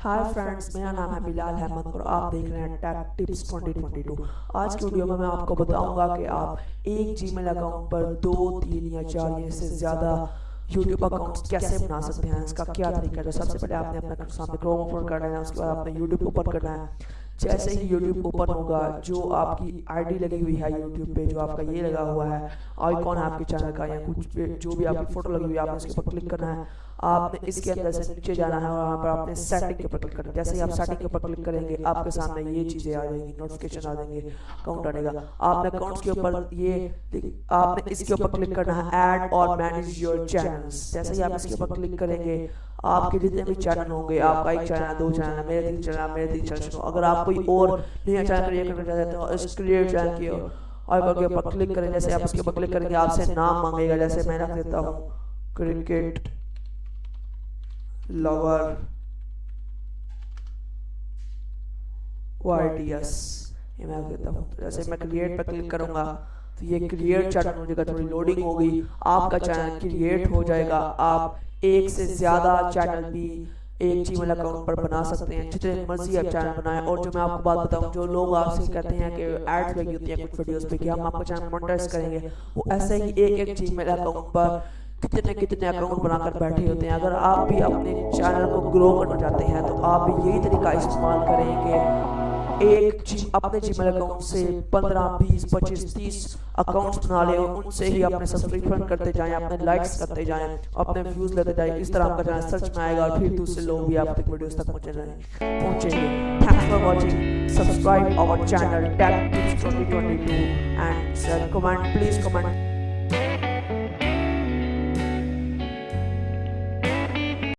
Hi friends मेरा नाम है बिलाल अहमद और आप देख रहे हैं टेक टिप्स 2022 आज की वीडियो में मैं आपको बताऊँगा कि आप एक जीमेल अकाउंट पर दो तीन या चार या इससे ज़्यादा यूट्यूब अकाउंट कैसे बना सकते हैं इसका क्या तरीका है सबसे पहले आपने अपना सामने क्रोम ओपन करना है उसके बाद आपने यूट्यूब ओपन करना है। जैसे ही यूट्यूब ओपन होगा जो आपकी आईडी लगी हुई है यूट्यूब पे जो आपका ये लगा हुआ है आइकॉन है आपके चैनल का या कुछ जो भी आपकी फ़ोटो लगी हुई है आपने उसके ऊपर क्लिक करना है। आपने इसके अंदर से नीचे जाना है और वहाँ पर आपने सेटिंग के ऊपर क्लिक करना है। जैसे ही आप सेटिंग के ऊपर क्लिक करेंगे आपके सामने ये चीज़ें आ जाएँगी नोटिफिकेशन आ जाएँगे अकाउंट आएगा आपने अकाउंट्स के ऊपर ये आपने इसके ऊपर क्लिक करना है ऐड और मैनेज योर चैनल्स जैसे ही आप इसके ऊपर क्लिक करेंगे आपके जितने भी चैनल होंगे, आपका एक चैनल दो चैनल मेरे तीन चैनल मेरे तीन चैनल अगर आप कोई और नया चैनल क्रिएट करना चाहते हो इस क्रिएट चैनल की और के ऊपर क्लिक करें, जैसे आप इसके ऊपर क्लिक करेंगे, आपसे नाम मांगेगा, जैसे मैं रख देता हूँ। क्रिकेट लवर वाईटीएस ये मैं देता हूँ। जैसे मैं क्रिएट पर क्लिक करूँगा तो ये क्रिएट चैनल हो जाएगा थोड़ी लोडिंग होगी, आपका चैनल क्रिएट हो जाएगा, आप एक से ज़्यादा चैनल भी एक जीमेल अकाउंट पर बना सकते हैं, जितने मर्ज़ी आप चैनल बनाएँ। और जो मैं आपको बात बताऊँ, जो लोग आपसे कहते हैं कि एड्स लगी होती हैं, कुछ वीडियोस पे, कि हम आपका चैनल मोनेटाइज करेंगे, वो ऐसे ही एक एक जीमेल अकाउंट पर कितने कितने अकाउंट बनाकर बैठे होते हैं। अगर आप भी अपने चैनल को ग्रो करना चाहते हैं तो आप यही तरीका इस्तेमाल करेंगे। एक अपने जीमेल अकाउंट से 15 20 25 30 अकाउंट्स बना ले उनसे ही अपने सब्सक्रिप्शन करते जाएँ, अपने लाइक्स करते जाएँ, अपने व्यूज़ लेते जाएँ। इस तरह आपका चैनल सर्च में आएगा और फिर दूसरे लोग भी आप तक वीडियोस तक पहुँचे जाएँगे पहुँचेंगे। Thanks for watching subscribe our channel tech tips 2022 and comment please comment